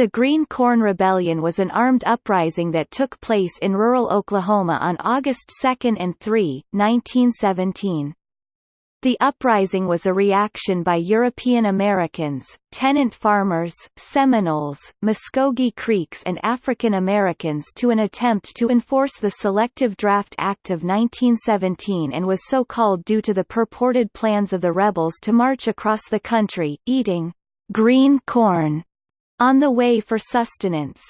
The Green Corn Rebellion was an armed uprising that took place in rural Oklahoma on August 2 and 3, 1917. The uprising was a reaction by European Americans, tenant farmers, Seminoles, Muskogee Creeks and African Americans to an attempt to enforce the Selective Draft Act of 1917 and was so called due to the purported plans of the rebels to march across the country, eating green corn on the way for sustenance.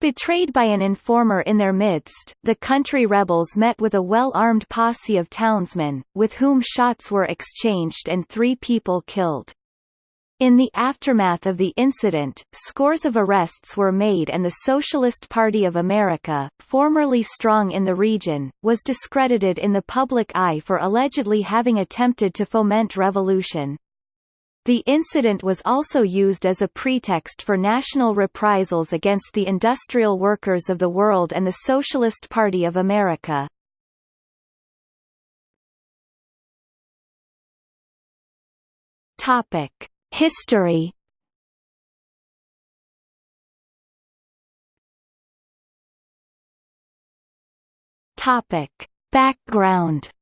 Betrayed by an informer in their midst, the country rebels met with a well-armed posse of townsmen, with whom shots were exchanged and three people killed. In the aftermath of the incident, scores of arrests were made and the Socialist Party of America, formerly strong in the region, was discredited in the public eye for allegedly having attempted to foment revolution. The incident was also used as a pretext for national reprisals against the industrial workers of the world and the Socialist Party of America. History. Background.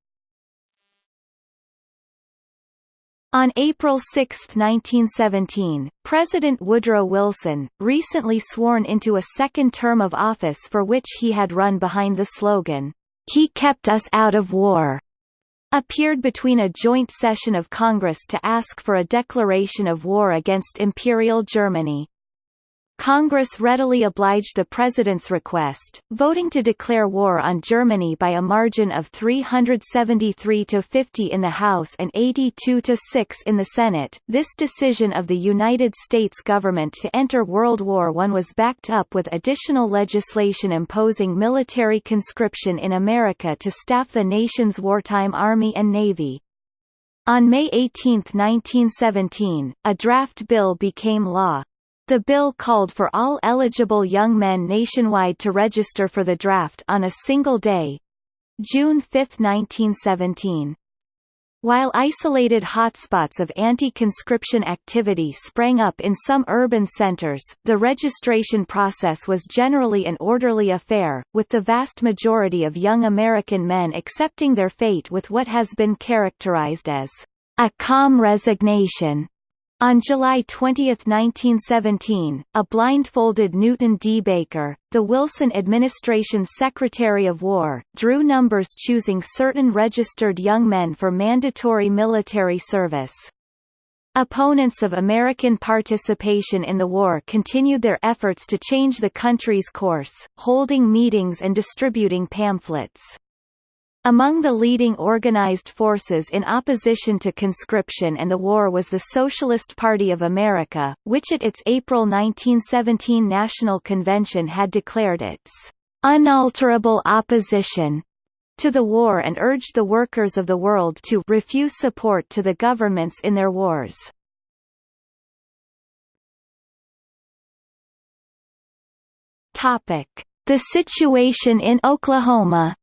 On April 6, 1917, President Woodrow Wilson, recently sworn into a second term of office for which he had run behind the slogan, "'He kept us out of war' appeared between a joint session of Congress to ask for a declaration of war against Imperial Germany. Congress readily obliged the President's request, voting to declare war on Germany by a margin of 373 to 50 in the House and 82 to 6 in the Senate. This decision of the United States government to enter World War I was backed up with additional legislation imposing military conscription in America to staff the nation's wartime Army and Navy. On May 18, 1917, a draft bill became law. The bill called for all eligible young men nationwide to register for the draft on a single day June 5, 1917. While isolated hotspots of anti-conscription activity sprang up in some urban centers, the registration process was generally an orderly affair, with the vast majority of young American men accepting their fate with what has been characterized as a calm resignation. On July 20, 1917, a blindfolded Newton D. Baker, the Wilson administration's Secretary of War, drew numbers choosing certain registered young men for mandatory military service. Opponents of American participation in the war continued their efforts to change the country's course, holding meetings and distributing pamphlets. Among the leading organized forces in opposition to conscription and the war was the Socialist Party of America, which at its April 1917 National Convention had declared its unalterable opposition to the war and urged the workers of the world to refuse support to the governments in their wars. The situation in Oklahoma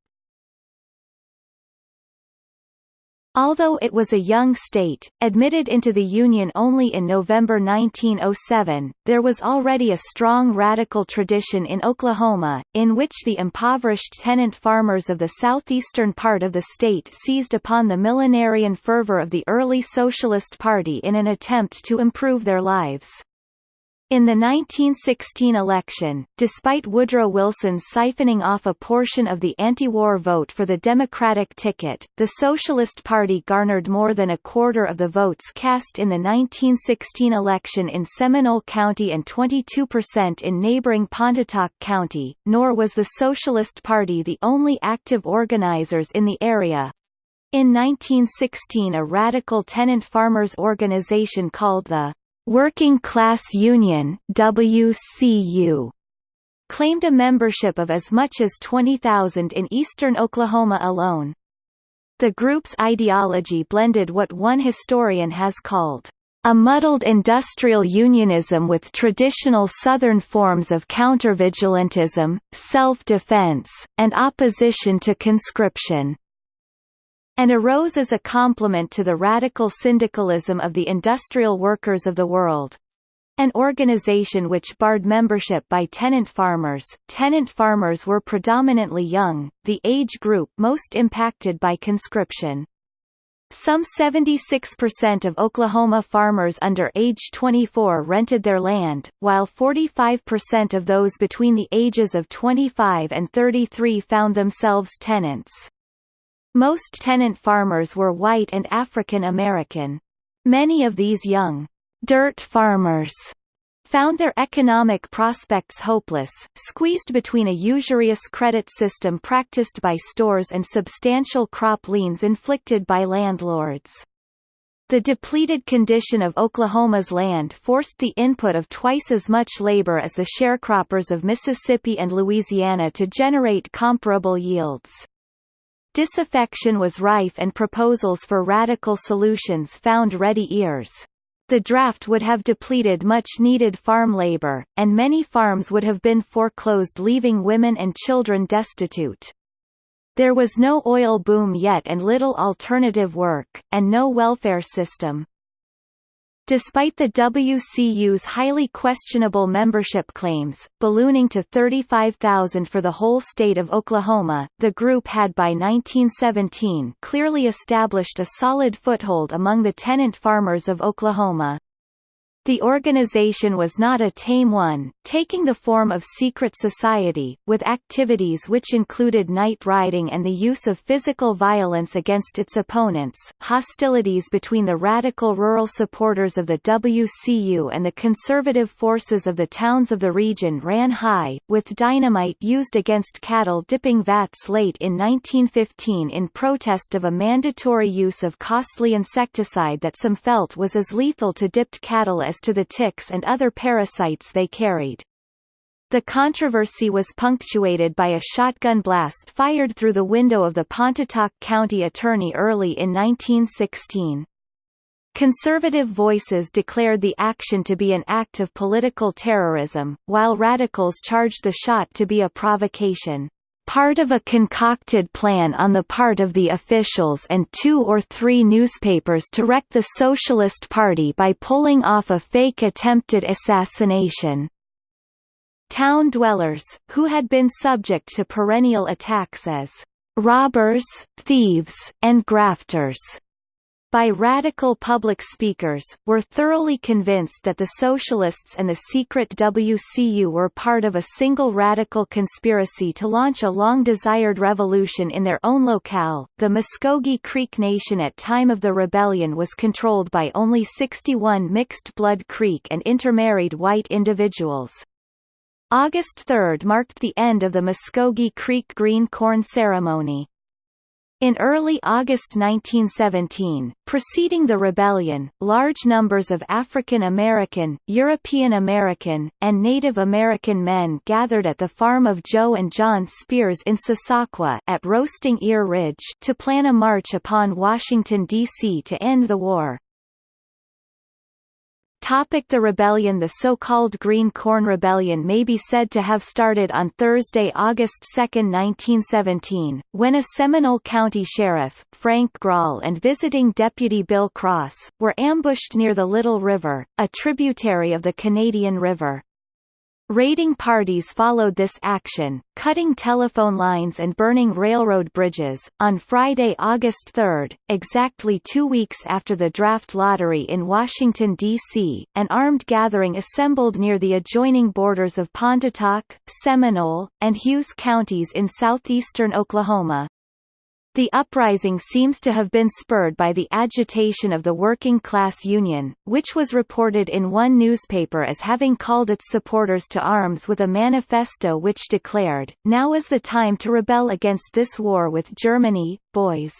Although it was a young state, admitted into the Union only in November 1907, there was already a strong radical tradition in Oklahoma, in which the impoverished tenant farmers of the southeastern part of the state seized upon the millenarian fervor of the early Socialist Party in an attempt to improve their lives. In the 1916 election, despite Woodrow Wilson's siphoning off a portion of the anti-war vote for the Democratic ticket, the Socialist Party garnered more than a quarter of the votes cast in the 1916 election in Seminole County and 22% in neighboring Pontotoc County, nor was the Socialist Party the only active organizers in the area. In 1916 a radical tenant farmers organization called the Working Class Union WCU claimed a membership of as much as 20,000 in eastern Oklahoma alone. The group's ideology blended what one historian has called a muddled industrial unionism with traditional Southern forms of countervigilantism, self-defense, and opposition to conscription and arose as a complement to the radical syndicalism of the industrial workers of the world. an organization which barred membership by tenant farmers. Tenant farmers were predominantly young, the age group most impacted by conscription. Some 76% of Oklahoma farmers under age 24 rented their land, while 45% of those between the ages of 25 and 33 found themselves tenants. Most tenant farmers were white and African American. Many of these young dirt farmers found their economic prospects hopeless, squeezed between a usurious credit system practiced by stores and substantial crop liens inflicted by landlords. The depleted condition of Oklahoma's land forced the input of twice as much labor as the sharecroppers of Mississippi and Louisiana to generate comparable yields. Disaffection was rife and proposals for radical solutions found ready ears. The draft would have depleted much-needed farm labor, and many farms would have been foreclosed leaving women and children destitute. There was no oil boom yet and little alternative work, and no welfare system. Despite the WCU's highly questionable membership claims, ballooning to 35,000 for the whole state of Oklahoma, the group had by 1917 clearly established a solid foothold among the tenant farmers of Oklahoma. The organization was not a tame one, taking the form of secret society, with activities which included night riding and the use of physical violence against its opponents. Hostilities between the radical rural supporters of the WCU and the conservative forces of the towns of the region ran high, with dynamite used against cattle dipping vats late in 1915 in protest of a mandatory use of costly insecticide that some felt was as lethal to dipped cattle as to the ticks and other parasites they carried. The controversy was punctuated by a shotgun blast fired through the window of the Pontotoc County attorney early in 1916. Conservative voices declared the action to be an act of political terrorism, while radicals charged the shot to be a provocation part of a concocted plan on the part of the officials and two or three newspapers to wreck the Socialist Party by pulling off a fake attempted assassination. Town dwellers, who had been subject to perennial attacks as robbers, thieves, and grafters, by radical public speakers, were thoroughly convinced that the Socialists and the secret WCU were part of a single radical conspiracy to launch a long-desired revolution in their own locale. The Muskogee Creek Nation at time of the rebellion was controlled by only 61 mixed-blood Creek and intermarried white individuals. August 3 marked the end of the Muskogee Creek Green Corn Ceremony. In early August 1917, preceding the rebellion, large numbers of African American, European American, and Native American men gathered at the farm of Joe and John Spears in Sasakwa at Roasting Ear Ridge to plan a march upon Washington, D.C. to end the war. Topic the rebellion The so-called Green Corn Rebellion may be said to have started on Thursday, August 2, 1917, when a Seminole County Sheriff, Frank Grahl and visiting Deputy Bill Cross, were ambushed near the Little River, a tributary of the Canadian River. Raiding parties followed this action, cutting telephone lines and burning railroad bridges. On Friday, August 3, exactly two weeks after the draft lottery in Washington, D.C., an armed gathering assembled near the adjoining borders of Pontotoc, Seminole, and Hughes counties in southeastern Oklahoma. The uprising seems to have been spurred by the agitation of the Working Class Union, which was reported in one newspaper as having called its supporters to arms with a manifesto which declared, Now is the time to rebel against this war with Germany, boys.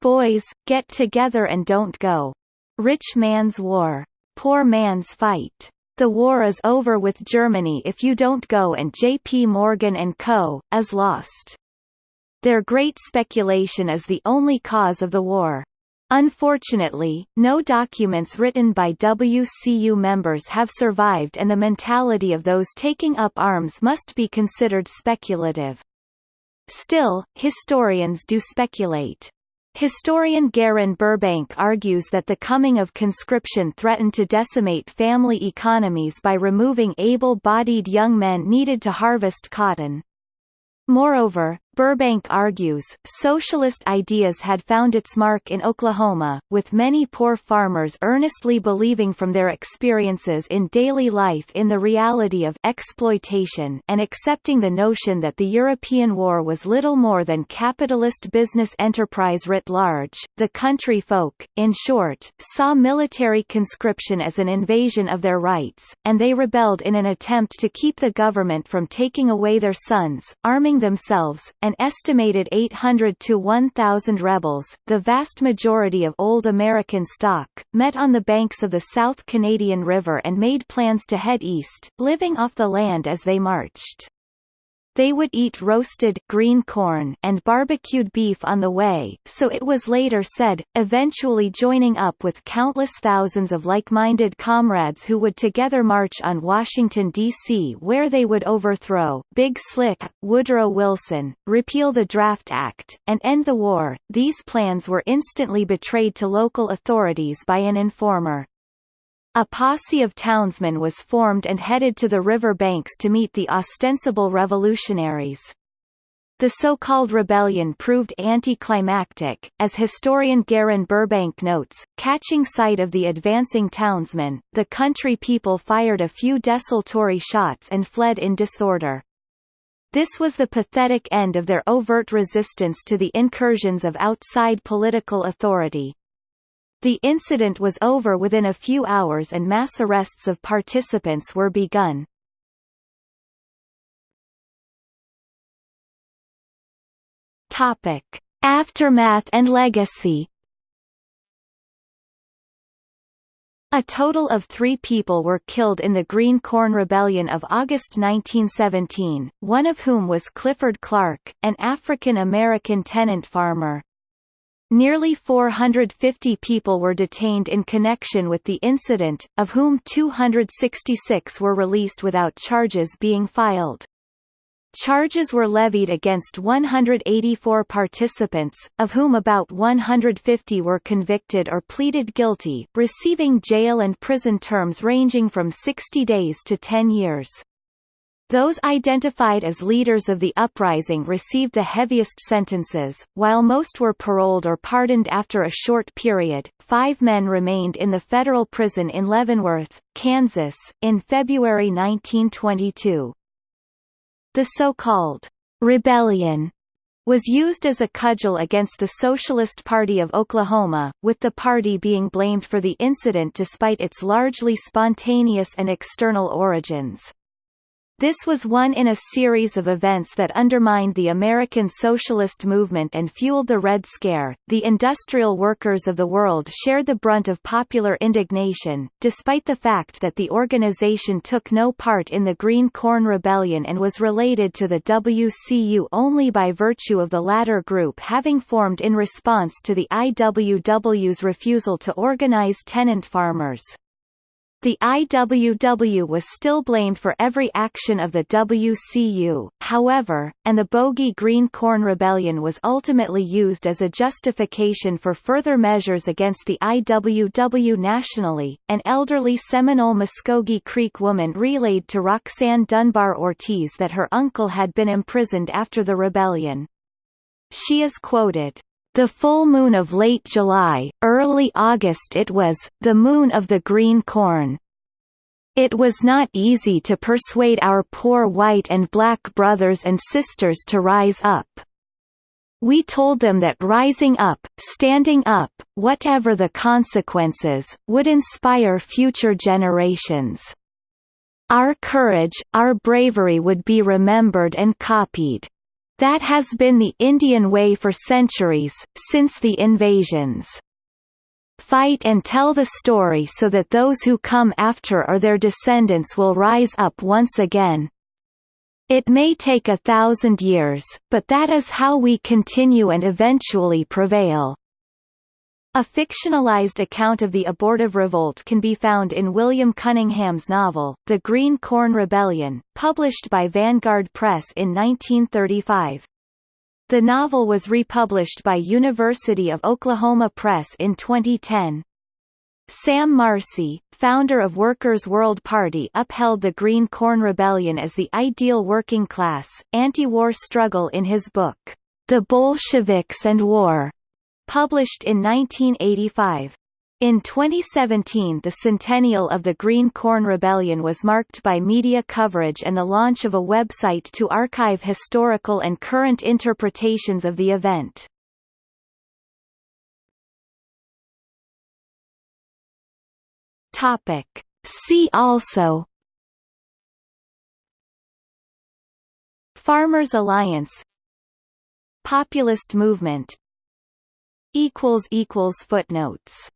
Boys, get together and don't go. Rich man's war. Poor man's fight. The war is over with Germany if you don't go and J.P. Morgan & Co., is lost. Their great speculation is the only cause of the war. Unfortunately, no documents written by WCU members have survived and the mentality of those taking up arms must be considered speculative. Still, historians do speculate. Historian Garin Burbank argues that the coming of conscription threatened to decimate family economies by removing able-bodied young men needed to harvest cotton. Moreover, Burbank argues, socialist ideas had found its mark in Oklahoma, with many poor farmers earnestly believing from their experiences in daily life in the reality of exploitation and accepting the notion that the European war was little more than capitalist business enterprise writ large. The country folk, in short, saw military conscription as an invasion of their rights, and they rebelled in an attempt to keep the government from taking away their sons, arming themselves, an estimated 800 to 1,000 rebels, the vast majority of Old American stock, met on the banks of the South Canadian River and made plans to head east, living off the land as they marched. They would eat roasted green corn and barbecued beef on the way, so it was later said, eventually joining up with countless thousands of like-minded comrades who would together march on Washington, D.C. where they would overthrow Big Slick, Woodrow Wilson, repeal the Draft Act, and end the war. These plans were instantly betrayed to local authorities by an informer. A posse of townsmen was formed and headed to the river banks to meet the ostensible revolutionaries. The so-called rebellion proved anticlimactic, as historian Garin Burbank notes, catching sight of the advancing townsmen, the country people fired a few desultory shots and fled in disorder. This was the pathetic end of their overt resistance to the incursions of outside political authority. The incident was over within a few hours and mass arrests of participants were begun. Topic: Aftermath and legacy. A total of three people were killed in the Green Corn Rebellion of August 1917, one of whom was Clifford Clark, an African-American tenant farmer. Nearly 450 people were detained in connection with the incident, of whom 266 were released without charges being filed. Charges were levied against 184 participants, of whom about 150 were convicted or pleaded guilty, receiving jail and prison terms ranging from 60 days to 10 years. Those identified as leaders of the uprising received the heaviest sentences, while most were paroled or pardoned after a short period. Five men remained in the federal prison in Leavenworth, Kansas, in February 1922. The so-called rebellion was used as a cudgel against the Socialist Party of Oklahoma, with the party being blamed for the incident despite its largely spontaneous and external origins. This was one in a series of events that undermined the American socialist movement and fueled the Red Scare. The industrial workers of the world shared the brunt of popular indignation, despite the fact that the organization took no part in the Green Corn Rebellion and was related to the WCU only by virtue of the latter group having formed in response to the IWW's refusal to organize tenant farmers. The IWW was still blamed for every action of the WCU, however, and the Bogey Green Corn Rebellion was ultimately used as a justification for further measures against the IWW nationally. An elderly Seminole Muskogee Creek woman relayed to Roxanne Dunbar Ortiz that her uncle had been imprisoned after the rebellion. She is quoted, the full moon of late July, early August it was, the moon of the green corn. It was not easy to persuade our poor white and black brothers and sisters to rise up. We told them that rising up, standing up, whatever the consequences, would inspire future generations. Our courage, our bravery would be remembered and copied. That has been the Indian way for centuries, since the invasions. Fight and tell the story so that those who come after or their descendants will rise up once again. It may take a thousand years, but that is how we continue and eventually prevail. A fictionalized account of the abortive revolt can be found in William Cunningham's novel, The Green Corn Rebellion, published by Vanguard Press in 1935. The novel was republished by University of Oklahoma Press in 2010. Sam Marcy, founder of Workers' World Party upheld the Green Corn Rebellion as the ideal working class, anti-war struggle in his book, The Bolsheviks and War, published in 1985. In 2017 the centennial of the Green Corn Rebellion was marked by media coverage and the launch of a website to archive historical and current interpretations of the event. Topic. See also Farmers Alliance Populist movement Footnotes